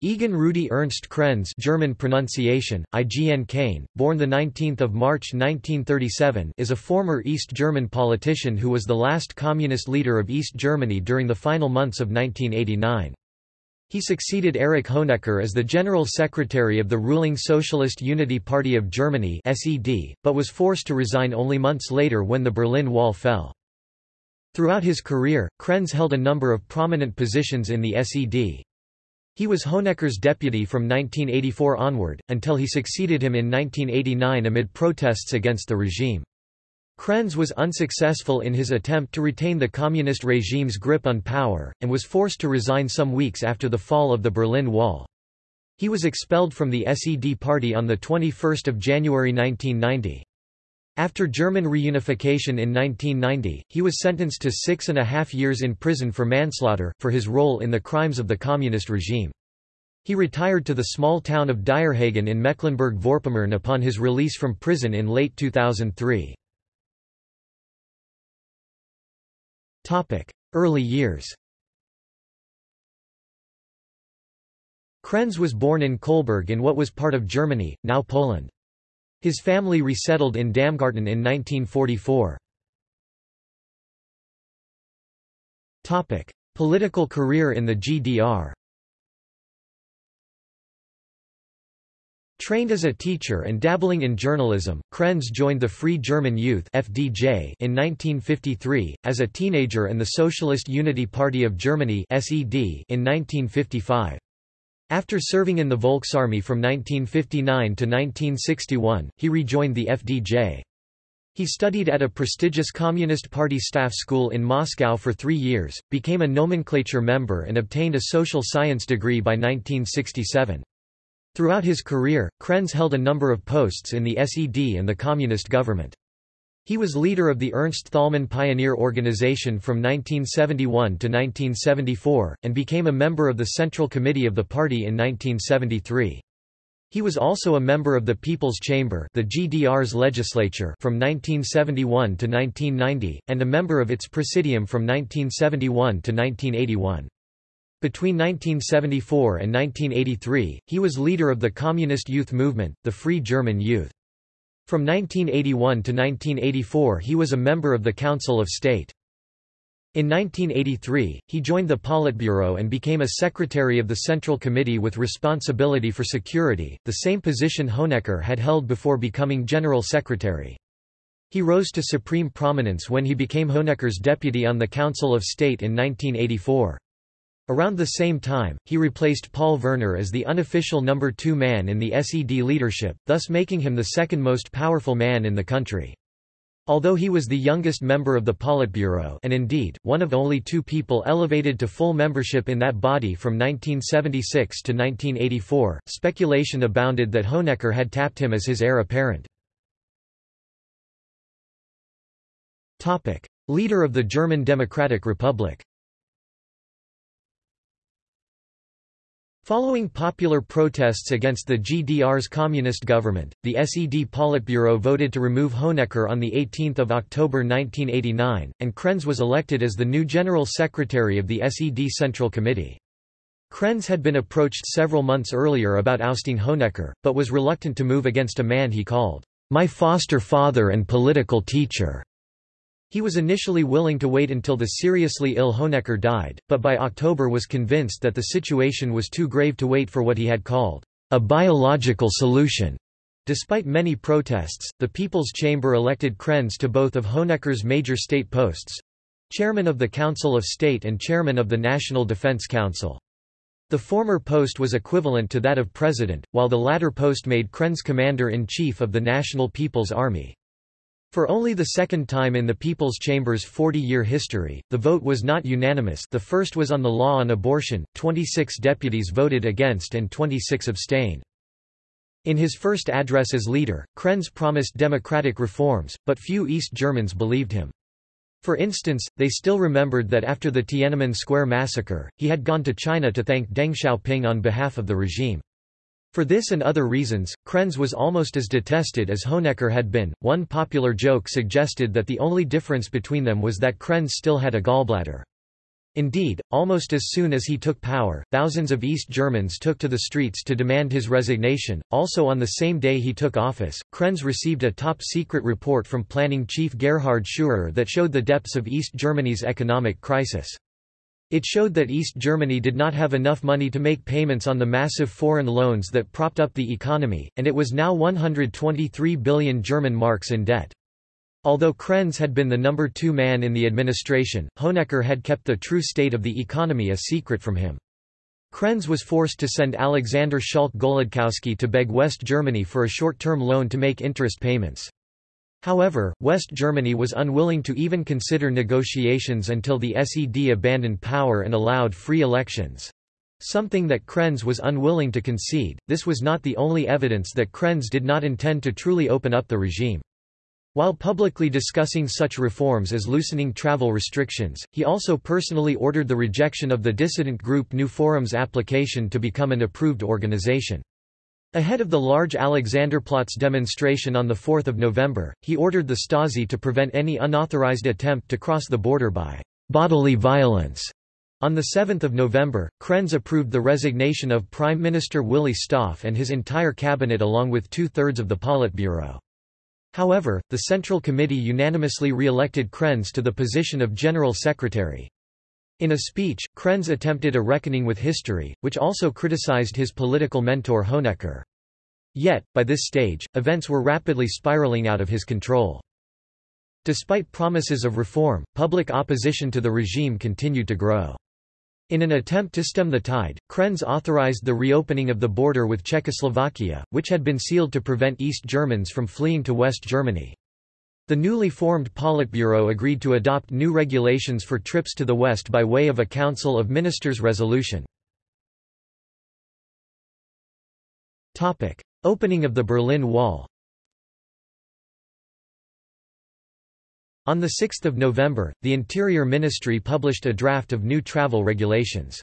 Egon Rudi Ernst Krenz German pronunciation, IGN Kane, born 19 March 1937 is a former East German politician who was the last communist leader of East Germany during the final months of 1989. He succeeded Erich Honecker as the General Secretary of the ruling Socialist Unity Party of Germany SED, but was forced to resign only months later when the Berlin Wall fell. Throughout his career, Krenz held a number of prominent positions in the SED. He was Honecker's deputy from 1984 onward, until he succeeded him in 1989 amid protests against the regime. Krenz was unsuccessful in his attempt to retain the communist regime's grip on power, and was forced to resign some weeks after the fall of the Berlin Wall. He was expelled from the SED party on 21 January 1990. After German reunification in 1990, he was sentenced to six and a half years in prison for manslaughter, for his role in the crimes of the communist regime. He retired to the small town of Dierhagen in Mecklenburg-Vorpommern upon his release from prison in late 2003. Early years Krenz was born in Kolberg in what was part of Germany, now Poland. His family resettled in Damgarten in 1944. Topic: Political career in the GDR Trained as a teacher and dabbling in journalism, Krenz joined the Free German Youth (FDJ) in 1953 as a teenager and the Socialist Unity Party of Germany (SED) in 1955. After serving in the Volksarmee from 1959 to 1961, he rejoined the FDJ. He studied at a prestigious Communist Party staff school in Moscow for three years, became a nomenclature member and obtained a social science degree by 1967. Throughout his career, Krenz held a number of posts in the SED and the Communist government. He was leader of the Ernst Thälmann Pioneer Organization from 1971 to 1974, and became a member of the Central Committee of the party in 1973. He was also a member of the People's Chamber the GDR's legislature from 1971 to 1990, and a member of its Presidium from 1971 to 1981. Between 1974 and 1983, he was leader of the Communist Youth Movement, the Free German Youth. From 1981 to 1984 he was a member of the Council of State. In 1983, he joined the Politburo and became a secretary of the Central Committee with responsibility for security, the same position Honecker had held before becoming General Secretary. He rose to supreme prominence when he became Honecker's deputy on the Council of State in 1984. Around the same time, he replaced Paul Verner as the unofficial number two man in the SED leadership, thus making him the second most powerful man in the country. Although he was the youngest member of the Politburo and indeed, one of only two people elevated to full membership in that body from 1976 to 1984, speculation abounded that Honecker had tapped him as his heir apparent. Leader of the German Democratic Republic Following popular protests against the GDR's communist government, the SED Politburo voted to remove Honecker on 18 October 1989, and Krenz was elected as the new General Secretary of the SED Central Committee. Krenz had been approached several months earlier about ousting Honecker, but was reluctant to move against a man he called, "...my foster father and political teacher." He was initially willing to wait until the seriously ill Honecker died, but by October was convinced that the situation was too grave to wait for what he had called a biological solution. Despite many protests, the People's Chamber elected Krenz to both of Honecker's major state posts—chairman of the Council of State and chairman of the National Defense Council. The former post was equivalent to that of president, while the latter post made Krenz commander-in-chief of the National People's Army. For only the second time in the People's Chamber's 40-year history, the vote was not unanimous the first was on the law on abortion, 26 deputies voted against and 26 abstained. In his first address as leader, Krenz promised democratic reforms, but few East Germans believed him. For instance, they still remembered that after the Tiananmen Square massacre, he had gone to China to thank Deng Xiaoping on behalf of the regime. For this and other reasons, Krenz was almost as detested as Honecker had been. One popular joke suggested that the only difference between them was that Krenz still had a gallbladder. Indeed, almost as soon as he took power, thousands of East Germans took to the streets to demand his resignation. Also on the same day he took office, Krenz received a top-secret report from planning chief Gerhard Schürer that showed the depths of East Germany's economic crisis. It showed that East Germany did not have enough money to make payments on the massive foreign loans that propped up the economy, and it was now 123 billion German marks in debt. Although Krenz had been the number two man in the administration, Honecker had kept the true state of the economy a secret from him. Krenz was forced to send Alexander Schalck-Golodkowski to beg West Germany for a short-term loan to make interest payments. However, West Germany was unwilling to even consider negotiations until the SED abandoned power and allowed free elections. Something that Krenz was unwilling to concede, this was not the only evidence that Krenz did not intend to truly open up the regime. While publicly discussing such reforms as loosening travel restrictions, he also personally ordered the rejection of the dissident group New Forum's application to become an approved organization. Ahead of the large Alexanderplatz demonstration on 4 November, he ordered the Stasi to prevent any unauthorized attempt to cross the border by bodily violence. On 7 November, Krenz approved the resignation of Prime Minister Willy Stoph and his entire cabinet along with two-thirds of the Politburo. However, the Central Committee unanimously re-elected Krenz to the position of General Secretary. In a speech, Krenz attempted a reckoning with history, which also criticized his political mentor Honecker. Yet, by this stage, events were rapidly spiraling out of his control. Despite promises of reform, public opposition to the regime continued to grow. In an attempt to stem the tide, Krenz authorized the reopening of the border with Czechoslovakia, which had been sealed to prevent East Germans from fleeing to West Germany. The newly formed Politburo agreed to adopt new regulations for trips to the West by way of a Council of Ministers resolution. Opening of the Berlin Wall On 6 November, the Interior Ministry published a draft of new travel regulations.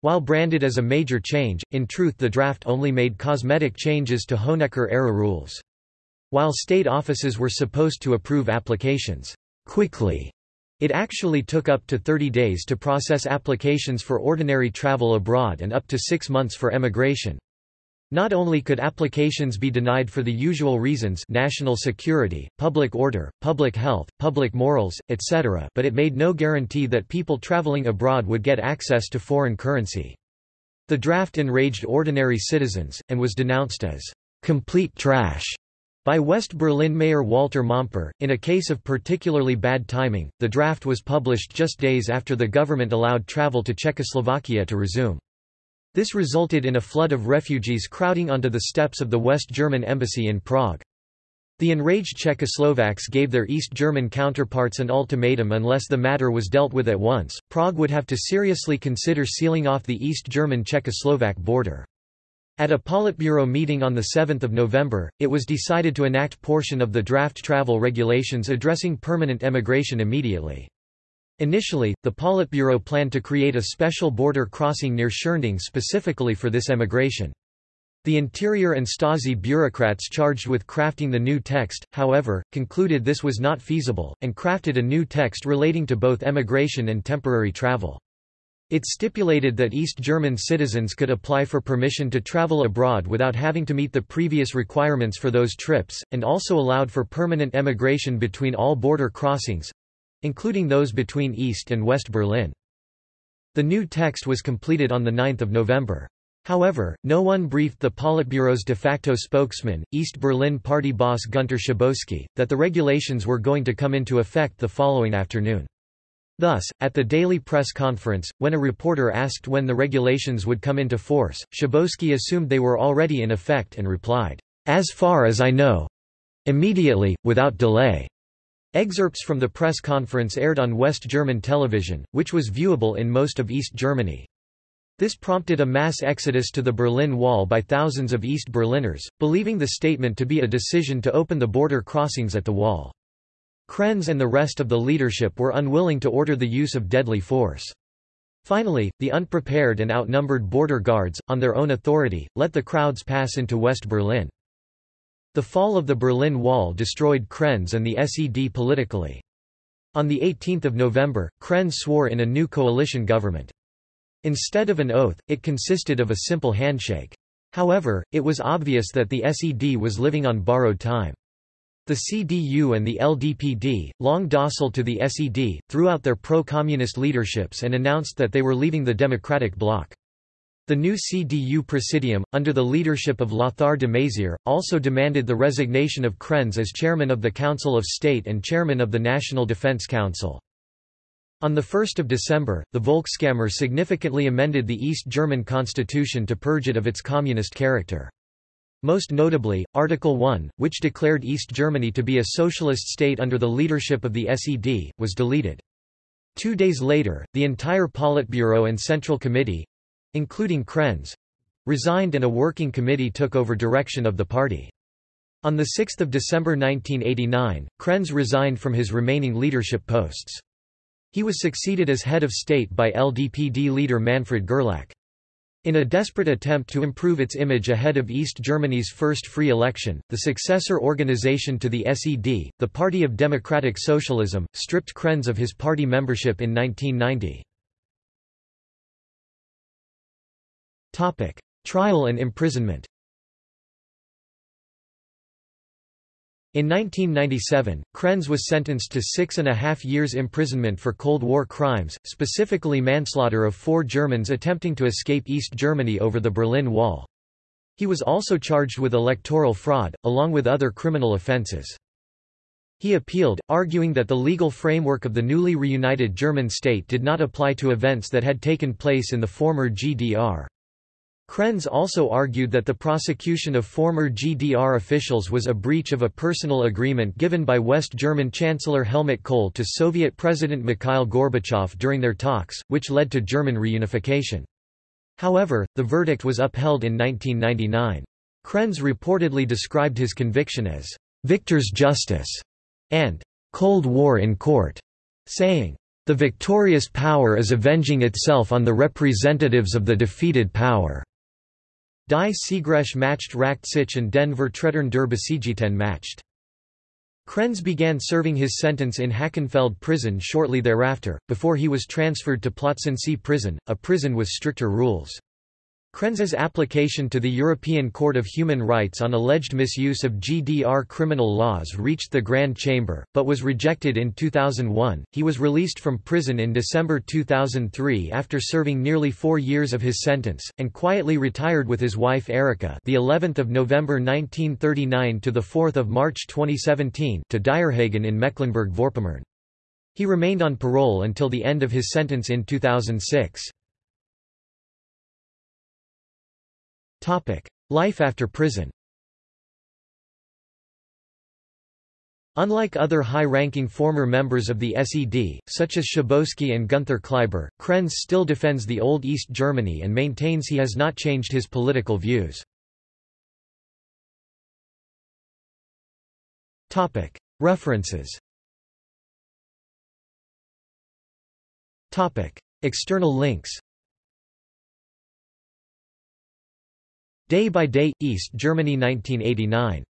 While branded as a major change, in truth the draft only made cosmetic changes to Honecker-era rules. While state offices were supposed to approve applications quickly, it actually took up to 30 days to process applications for ordinary travel abroad and up to six months for emigration. Not only could applications be denied for the usual reasons national security, public order, public health, public morals, etc. but it made no guarantee that people traveling abroad would get access to foreign currency. The draft enraged ordinary citizens, and was denounced as complete trash by West Berlin Mayor Walter Momper. In a case of particularly bad timing, the draft was published just days after the government allowed travel to Czechoslovakia to resume. This resulted in a flood of refugees crowding onto the steps of the West German embassy in Prague. The enraged Czechoslovaks gave their East German counterparts an ultimatum unless the matter was dealt with at once, Prague would have to seriously consider sealing off the East German-Czechoslovak border. At a Politburo meeting on 7 November, it was decided to enact portion of the draft travel regulations addressing permanent emigration immediately. Initially, the Politburo planned to create a special border crossing near Schirnding specifically for this emigration. The Interior and Stasi bureaucrats charged with crafting the new text, however, concluded this was not feasible, and crafted a new text relating to both emigration and temporary travel. It stipulated that East German citizens could apply for permission to travel abroad without having to meet the previous requirements for those trips, and also allowed for permanent emigration between all border crossings, including those between East and West Berlin. The new text was completed on 9 November. However, no one briefed the Politburo's de facto spokesman, East Berlin party boss Günter Schabowski, that the regulations were going to come into effect the following afternoon. Thus, at the daily press conference, when a reporter asked when the regulations would come into force, Schabowski assumed they were already in effect and replied, "'As far as I know. Immediately, without delay.' Excerpts from the press conference aired on West German television, which was viewable in most of East Germany. This prompted a mass exodus to the Berlin Wall by thousands of East Berliners, believing the statement to be a decision to open the border crossings at the wall. Krenz and the rest of the leadership were unwilling to order the use of deadly force. Finally, the unprepared and outnumbered border guards, on their own authority, let the crowds pass into West Berlin. The fall of the Berlin Wall destroyed Krenz and the SED politically. On 18 November, Krenz swore in a new coalition government. Instead of an oath, it consisted of a simple handshake. However, it was obvious that the SED was living on borrowed time. The CDU and the LDPD, long docile to the SED, threw out their pro-communist leaderships and announced that they were leaving the Democratic bloc. The new CDU Presidium, under the leadership of Lothar de Maizière, also demanded the resignation of Krenz as chairman of the Council of State and chairman of the National Defense Council. On 1 December, the Volkskammer significantly amended the East German constitution to purge it of its communist character. Most notably, Article 1, which declared East Germany to be a socialist state under the leadership of the SED, was deleted. Two days later, the entire Politburo and Central Committee—including Krenz—resigned and a working committee took over direction of the party. On 6 December 1989, Krenz resigned from his remaining leadership posts. He was succeeded as head of state by LDPD leader Manfred Gerlach. In a desperate attempt to improve its image ahead of East Germany's first free election, the successor organization to the SED, the Party of Democratic Socialism, stripped Krenz of his party membership in 1990. Trial and imprisonment In 1997, Krenz was sentenced to six and a half years imprisonment for Cold War crimes, specifically manslaughter of four Germans attempting to escape East Germany over the Berlin Wall. He was also charged with electoral fraud, along with other criminal offences. He appealed, arguing that the legal framework of the newly reunited German state did not apply to events that had taken place in the former GDR. Krenz also argued that the prosecution of former GDR officials was a breach of a personal agreement given by West German Chancellor Helmut Kohl to Soviet President Mikhail Gorbachev during their talks, which led to German reunification. However, the verdict was upheld in 1999. Krenz reportedly described his conviction as victor's justice and Cold War in court, saying, the victorious power is avenging itself on the representatives of the defeated power. Die Siegrecht matched Racht sich and den Vertretern der Besiegten matched. Krenz began serving his sentence in Hakenfelde prison shortly thereafter, before he was transferred to Plötzensee prison, a prison with stricter rules. Krenz's application to the European Court of Human Rights on alleged misuse of GDR criminal laws reached the Grand Chamber, but was rejected in 2001. He was released from prison in December 2003 after serving nearly 4 years of his sentence and quietly retired with his wife Erika, the 11th of November 1939 to the 4th of March 2017, to Dierhagen in Mecklenburg-Vorpommern. He remained on parole until the end of his sentence in 2006. Life after prison. Unlike other high-ranking former members of the SED, such as Schabowski and Günther Kleiber, Krenz still defends the old East Germany and maintains he has not changed his political views. References. External links Day by Day, East Germany 1989